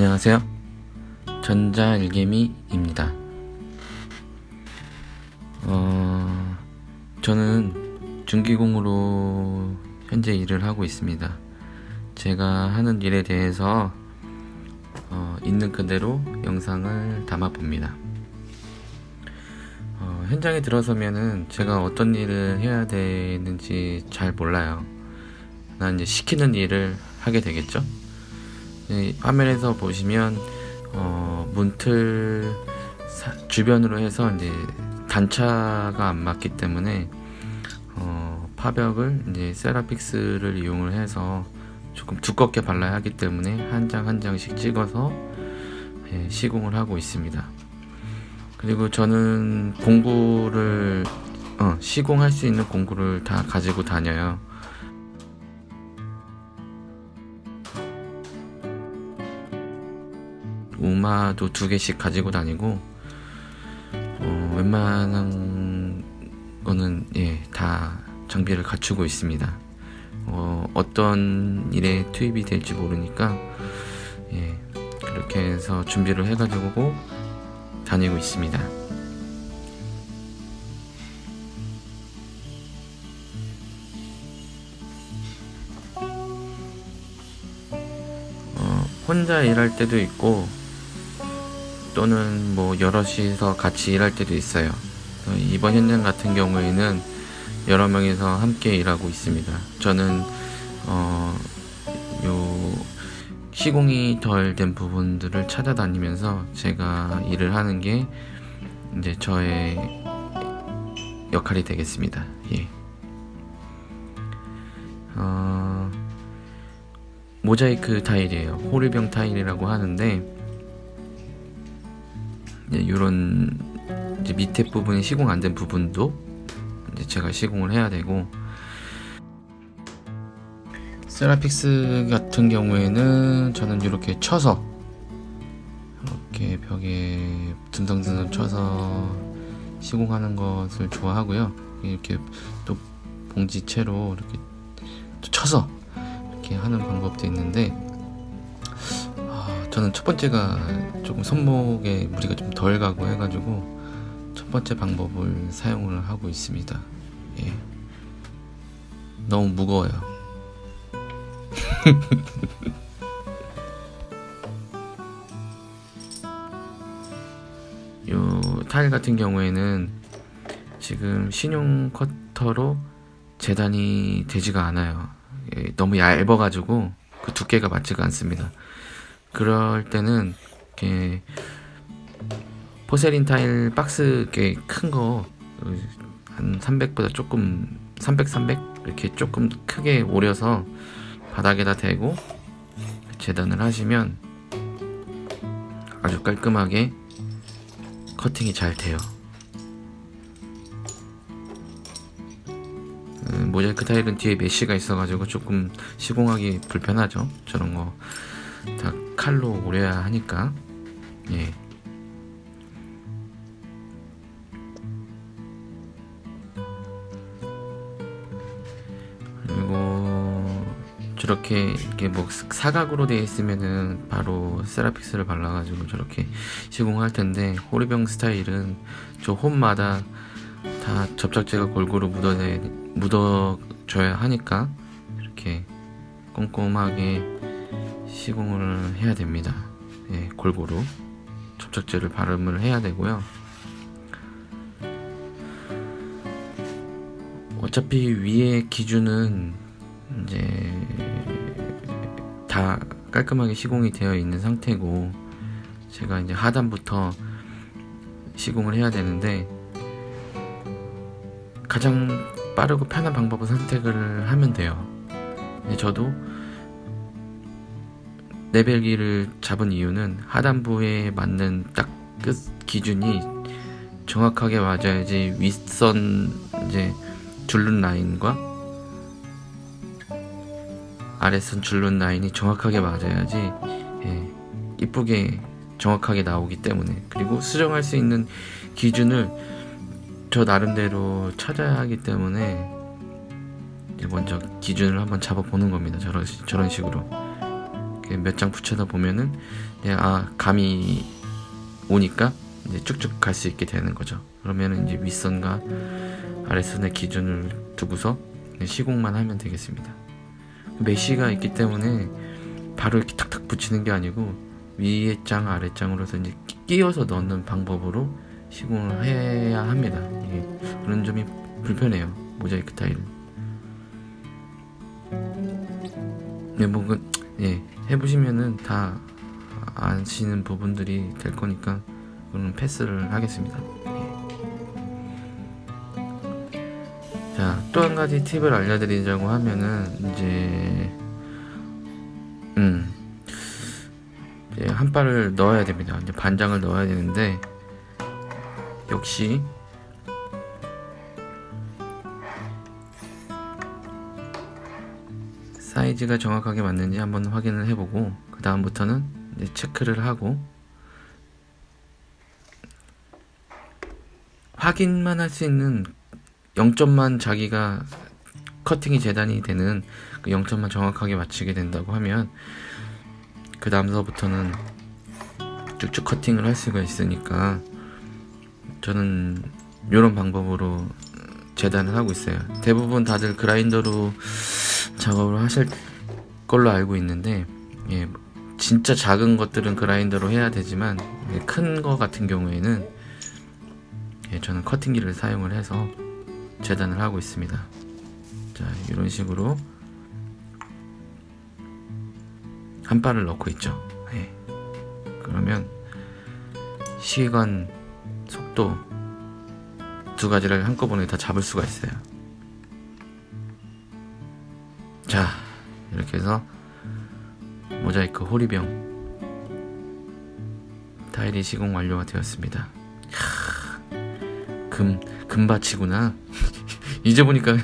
안녕하세요. 전자일개미입니다. 어, 저는 중기공으로 현재 일을 하고 있습니다. 제가 하는 일에 대해서 어, 있는 그대로 영상을 담아 봅니다. 어, 현장에 들어서면은 제가 어떤 일을 해야 되는지 잘 몰라요. 난 이제 시키는 일을 하게 되겠죠. 네, 화면에서 보시면 어, 문틀 사, 주변으로 해서 이제 단차가 안 맞기 때문에 어, 파벽을 이제 세라픽스를 이용을 해서 조금 두껍게 발라야 하기 때문에 한 장 한 장씩 찍어서 예, 시공을 하고 있습니다. 그리고 저는 공구를 어, 시공할 수 있는 공구를 다 가지고 다녀요. 우마도 두 개씩 가지고 다니고 어, 웬만한 거는 예, 다 장비를 갖추고 있습니다. 어, 어떤 일에 투입이 될지 모르니까 예, 그렇게 해서 준비를 해가지고 다니고 있습니다. 어, 혼자 일할 때도 있고 또는 뭐 여럿이서 같이 일할 때도 있어요. 이번 현장 같은 경우에는 여러 명이서 함께 일하고 있습니다. 저는 어, 요 시공이 덜 된 부분들을 찾아다니면서 제가 일을 하는 게 이제 저의 역할이 되겠습니다. 예. 어, 모자이크 타일이에요. 호리병 타일이라고 하는데 이런 이제 밑에 부분이 시공 안 된 부분도 이제 제가 시공을 해야 되고. 세라픽스 같은 경우에는 저는 이렇게 쳐서 이렇게 벽에 듬성듬성 쳐서 시공하는 것을 좋아하고요. 이렇게 또 봉지채로 이렇게 쳐서 이렇게 하는 방법도 있는데 저는 첫 번째가 조금 손목에 무리가 좀 덜 가고 해가지고 첫 번째 방법을 사용을 하고 있습니다. 예. 너무 무거워요. 요 타일 같은 경우에는 지금 신용 커터로 재단이 되지가 않아요. 예, 너무 얇아가지고 그 두께가 맞지가 않습니다. 그럴 때는 이렇게 포세린 타일 박스 큰거 한 300보다 조금 300 300 이렇게 조금 크게 오려서 바닥에다 대고 재단을 하시면 아주 깔끔하게 커팅이 잘 돼요. 음, 모자이크 타일은 뒤에 메쉬가 있어가지고 조금 시공하기 불편하죠. 저런 거 다 칼로 오려야 하니까 예. 그리고 저렇게 이렇게 뭐 사각으로 되어 있으면은 바로 세라픽스를 발라가지고 저렇게 시공할 텐데 호리병 스타일은 저 홈마다 다 접착제가 골고루 묻어 묻어줘야 하니까 이렇게 꼼꼼하게 시공을 해야 됩니다. 예, 골고루 접착제를 발음을 해야 되고요. 어차피 위에 기준은 이제 다 깔끔하게 시공이 되어 있는 상태고 제가 이제 하단부터 시공을 해야 되는데 가장 빠르고 편한 방법을 선택을 하면 돼요. 저도 레벨기를 잡은 이유는 하단부에 맞는 딱 끝 기준이 정확하게 맞아야지 윗선 이제 줄눈 라인과 아래선 줄눈 라인이 정확하게 맞아야지 예, 이쁘게 정확하게 나오기 때문에. 그리고 수정할 수 있는 기준을 저 나름대로 찾아야 하기 때문에 먼저 기준을 한번 잡아보는 겁니다 저런, 저런 식으로 몇 장 붙여다 보면은 이제 아 감이 오니까 이제 쭉쭉 갈 수 있게 되는 거죠. 그러면은 이제 윗선과 아랫선의 기준을 두고서 시공만 하면 되겠습니다. 메쉬가 있기 때문에 바로 이렇게 탁탁 붙이는 게 아니고 위에 장 아래 장으로서 이제 끼- 끼워서 넣는 방법으로 시공을 해야 합니다. 이게 그런 점이 불편해요. 모자이크 타일. 네, 뭐, 그, 예, 해보시면은 다 아시는 부분들이 될 거니까, 그는 패스를 하겠습니다. 예. 자, 또 한 가지 팁을 알려드리자고 하면은, 이제, 음, 이제 한 발을 넣어야 됩니다. 이제 반장을 넣어야 되는데, 역시, 사이즈가 정확하게 맞는지 한번 확인을 해보고 그 다음부터는 이제 체크를 하고 확인만 할 수 있는 0점만 자기가 커팅이 재단이 되는 그 0점만 정확하게 맞추게 된다고 하면 그 다음서부터는 쭉쭉 커팅을 할 수가 있으니까 저는 이런 방법으로 재단을 하고 있어요. 대부분 다들 그라인더로 작업을 하실 걸로 알고 있는데 예, 진짜 작은 것들은 그라인더로 해야 되지만 큰거 같은 경우에는 예, 저는 커팅기를 사용을 해서 재단을 하고 있습니다. 자 이런 식으로 한 발을 넣고 있죠. 예. 그러면 시간, 속도 두 가지를 한꺼번에 다 잡을 수가 있어요. 자 이렇게 해서 모자이크 호리병 타일이 시공 완료가 되었습니다. 캬, 금 금바치구나. 이제 보니까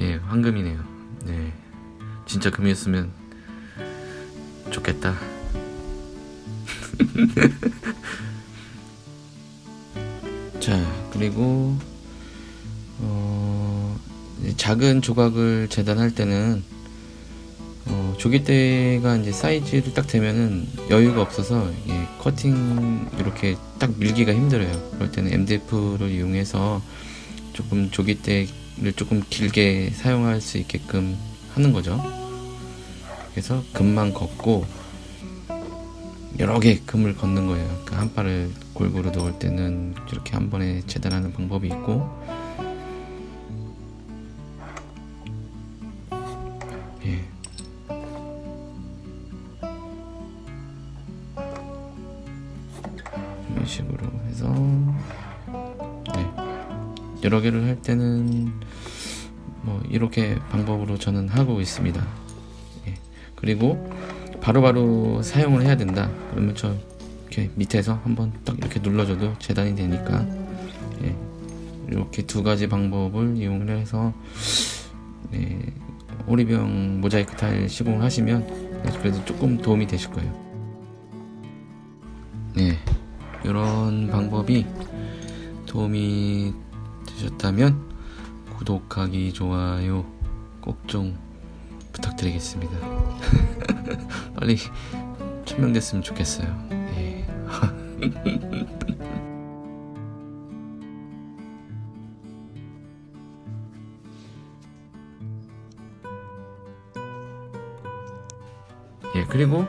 예 황금이네요. 네 진짜 금이었으면 좋겠다. 자 그리고 어, 작은 조각을 재단할 때는 어, 조개대가 이제 사이즈를 딱 되면은 여유가 없어서 이게 커팅 이렇게 딱 밀기가 힘들어요. 그럴 때는 MDF를 이용해서 조금 조개대를 조금 길게 사용할 수 있게끔 하는 거죠. 그래서 금만 걷고 여러 개 금을 걷는 거예요. 그러니까 한 발을 골고루 넣을 때는 이렇게 한 번에 재단하는 방법이 있고 여러 개를 할 때는 뭐 이렇게 방법으로 저는 하고 있습니다. 예. 그리고 바로 바로 사용을 해야 된다. 그러면 저 이렇게 밑에서 한번 딱 이렇게 눌러줘도 재단이 되니까 예. 이렇게 두 가지 방법을 이용을 해서 네. 오리병 모자이크 타일 시공을 하시면 네, 그래도 조금 도움이 되실 거예요. 네, 이런 방법이 도움이 되셨다면 구독하기, 좋아요 꼭 좀 부탁드리겠습니다. 빨리 천명 됐으면 좋겠어요. 예. 예, 그리고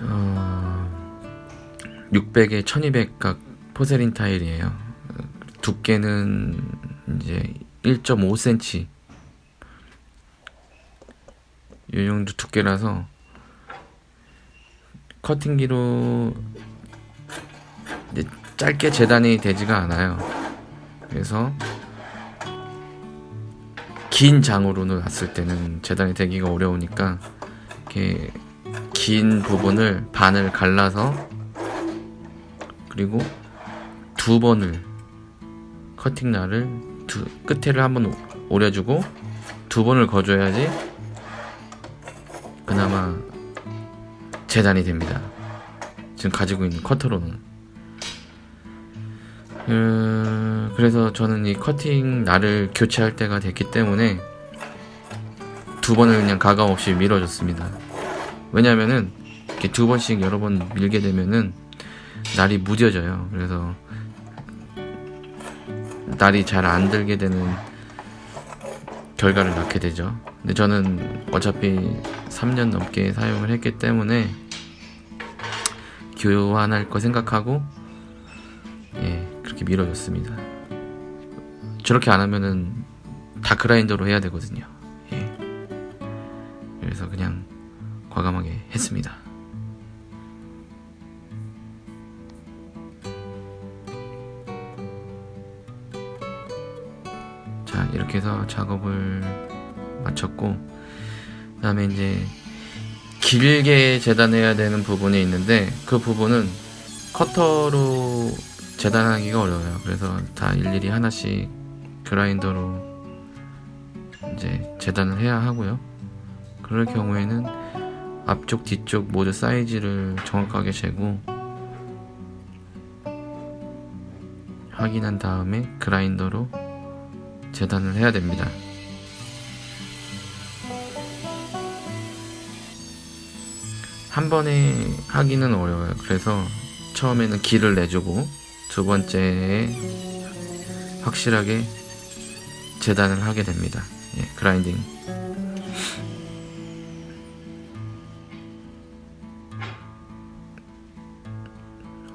어, 600에 1200각 포세린 타일이에요. 두께는 이제 1.5cm 이 정도 두께라서 커팅기로 짧게 재단이 되지가 않아요. 그래서 긴 장으로는 놨을 때는 재단이 되기가 어려우니까 이렇게 긴 부분을 반을 갈라서 그리고 두 번을 커팅 날을 두, 끝에를 한번 오려주고 두 번을 거줘야지 그나마 재단이 됩니다. 지금 가지고 있는 커터로는. 음, 그래서 저는 이 커팅 날을 교체할 때가 됐기 때문에 두 번을 그냥 가감 없이 밀어줬습니다. 왜냐면은 이렇게 두 번씩 여러 번 밀게 되면은 날이 무뎌져요. 그래서 날이 잘 안 들게 되는 결과를 낳게 되죠. 근데 저는 어차피 3년 넘게 사용을 했기 때문에 교환할 거 생각하고 예 그렇게 미뤄졌습니다. 저렇게 안 하면은 다 그라인더로 해야 되거든요. 예. 그래서 그냥 과감하게 했습니다. 자 이렇게 해서 작업을 마쳤고 그 다음에 이제 길게 재단해야 되는 부분이 있는데 그 부분은 커터로 재단하기가 어려워요. 그래서 다 일일이 하나씩 그라인더로 이제 재단을 해야 하고요. 그럴 경우에는 앞쪽 뒤쪽 모두 사이즈를 정확하게 재고 확인한 다음에 그라인더로 재단을 해야 됩니다. 한 번에 하기는 어려워요. 그래서 처음에는 길을 내주고 두 번째에 확실하게 재단을 하게 됩니다. 예, 그라인딩.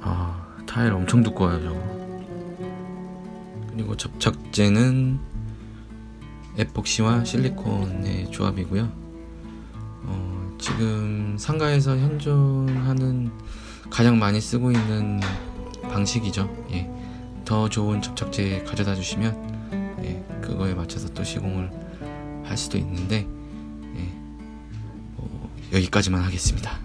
아, 타일 엄청 두꺼워요, 저거. 그리고 접착제는 에폭시와 실리콘의 조합이고요. 어, 지금 상가에서 현존하는 가장 많이 쓰고 있는 방식이죠. 예. 더 좋은 접착제 가져다 주시면 예, 그거에 맞춰서 또 시공을 할 수도 있는데 예, 뭐, 여기까지만 하겠습니다.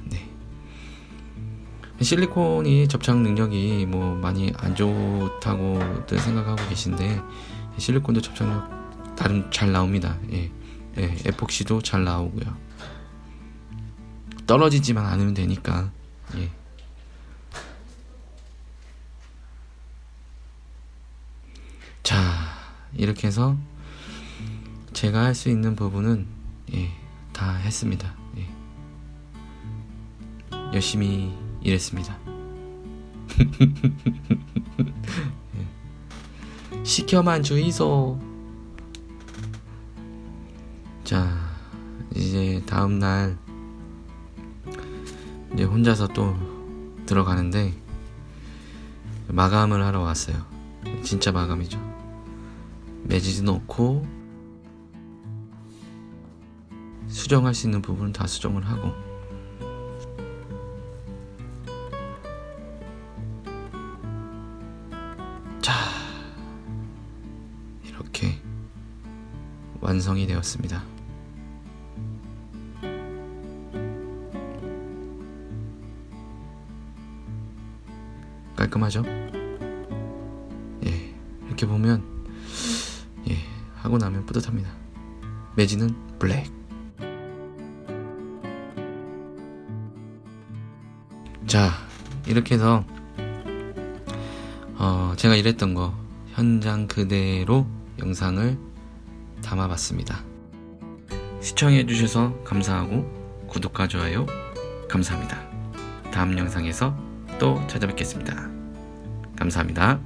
네. 실리콘이 접착 능력이 뭐 많이 안 좋다고들 생각하고 계신데 실리콘도 접착력 나름 잘 나옵니다. 예. 예, 에폭시도 잘 나오고요. 떨어지지만 않으면 되니까. 예. 자, 이렇게 해서 제가 할 수 있는 부분은 예, 다 했습니다. 예. 열심히 일했습니다. 예. 시켜만 주이소. 자, 이제 다음 날 이제 혼자서 또 들어가는데 마감을 하러 왔어요. 진짜 마감이죠. 매지지 넣고 수정할 수 있는 부분은 다 수정을 하고 완성이 되었습니다. 깔끔하죠? 예, 이렇게 보면 예, 하고 나면 뿌듯합니다. 매지는 블랙. 자, 이렇게 해서 어, 제가 일했던 거 현장 그대로 영상을 담아봤습니다. 시청해주셔서 감사하고 구독과 좋아요 감사합니다. 다음 영상에서 또 찾아뵙겠습니다. 감사합니다.